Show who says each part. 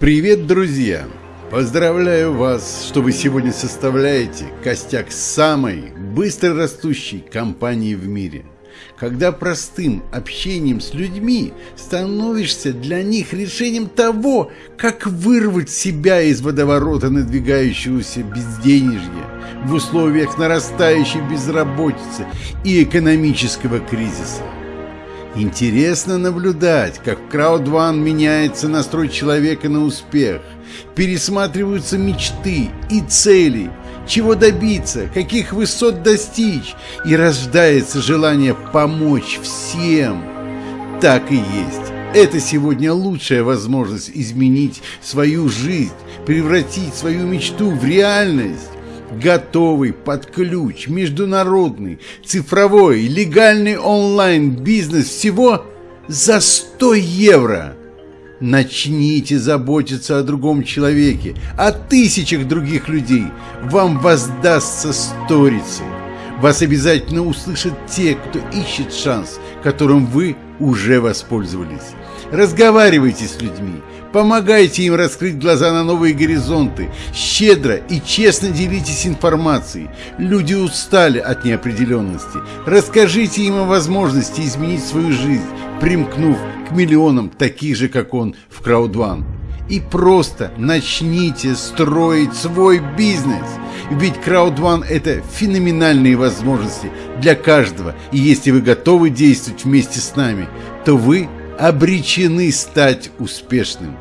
Speaker 1: Привет, друзья! Поздравляю вас, что вы сегодня составляете костяк самой быстро растущей компании в мире. Когда простым общением с людьми становишься для них решением того, как вырвать себя из водоворота надвигающегося безденежья в условиях нарастающей безработицы и экономического кризиса. Интересно наблюдать, как в Crowd меняется настрой человека на успех, пересматриваются мечты и цели, чего добиться, каких высот достичь, и рождается желание помочь всем. Так и есть. Это сегодня лучшая возможность изменить свою жизнь, превратить свою мечту в реальность готовый под ключ, международный, цифровой, легальный онлайн-бизнес всего за 100 евро. Начните заботиться о другом человеке, о тысячах других людей. Вам воздастся сторицей. Вас обязательно услышат те, кто ищет шанс, которым вы уже воспользовались. Разговаривайте с людьми, помогайте им раскрыть глаза на новые горизонты, щедро и честно делитесь информацией. Люди устали от неопределенности. Расскажите им о возможности изменить свою жизнь, примкнув к миллионам таких же, как он, в Краудван. И просто начните строить свой бизнес. Ведь Краудван – это феноменальные возможности для каждого. И если вы готовы действовать вместе с нами, то вы обречены стать успешным.